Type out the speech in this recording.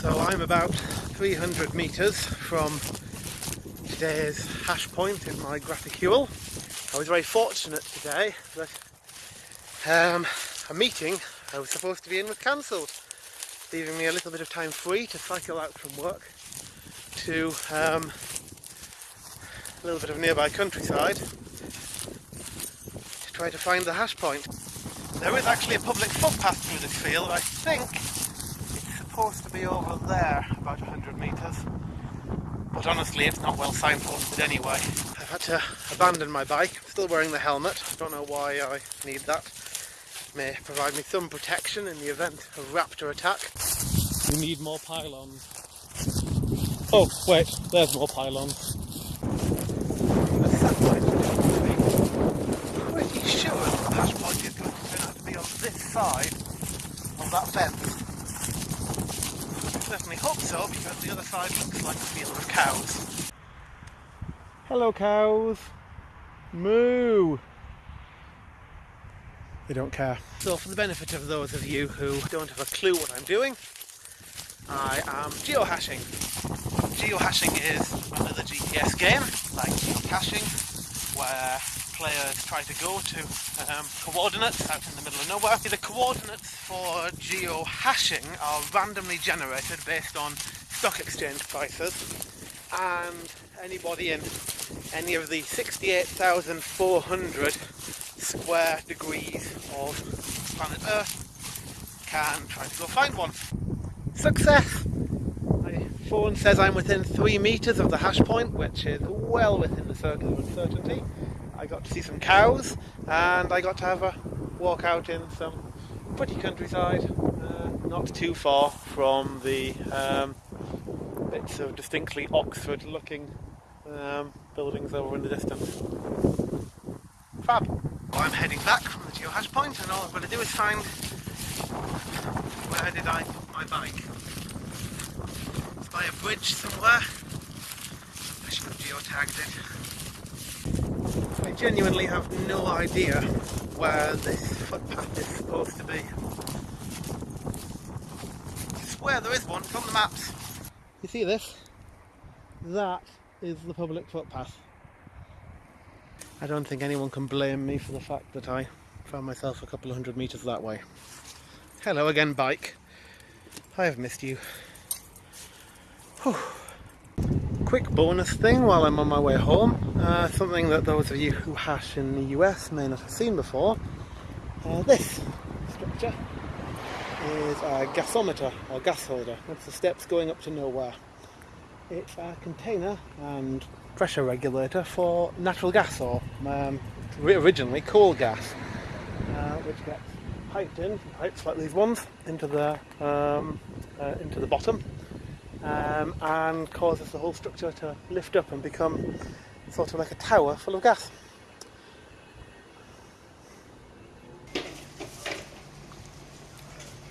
So I'm about 300 metres from today's hash point in my graticule. I was very fortunate today that um, a meeting I was supposed to be in was cancelled, leaving me a little bit of time free to cycle out from work to um, a little bit of nearby countryside to try to find the hash point. There is actually a public footpath through this field. I think supposed to be over there, about 100 metres. But honestly, it's not well signposted anyway. I've had to abandon my bike. I'm still wearing the helmet. Don't know why I need that. May provide me some protection in the event of raptor attack. We need more pylons. Oh, wait, there's more pylons. The satellite I'm pretty sure the hash point is going to turn out to be on this side of that fence. I certainly hope so because the other side looks like a field of cows. Hello, cows. Moo. They don't care. So for the benefit of those of you who don't have a clue what I'm doing, I am geohashing. Geohashing is another GPS game, like geocaching, where players try to go to um, coordinates out in the middle of nowhere. The coordinates for geohashing are randomly generated based on stock exchange prices and anybody in any of the 68,400 square degrees of planet Earth can try to go find one. Success! My phone says I'm within three metres of the hash point, which is well within the circle of uncertainty. I got to see some cows and I got to have a walk out in some pretty countryside, uh, not too far from the um, bits of distinctly Oxford looking um, buildings over in the distance. Fab! Well, I'm heading back from the geohash point and all I've got to do is find where did I put my bike? It's by a bridge somewhere. I should have geotagged it. I genuinely have no idea where this footpath is supposed to be. I swear there is one, on the maps. You see this? That is the public footpath. I don't think anyone can blame me for the fact that I found myself a couple of hundred metres that way. Hello again, bike. I have missed you. Whew. Quick bonus thing while I'm on my way home. Uh, something that those of you who hash in the US may not have seen before. Uh, this structure is a gasometer or gas holder. That's the steps going up to nowhere. It's a container and pressure regulator for natural gas or um, originally coal gas, uh, which gets piped in, pipes like these ones, into the um, uh, into the bottom, um, and causes the whole structure to lift up and become sort of like a tower full of gas.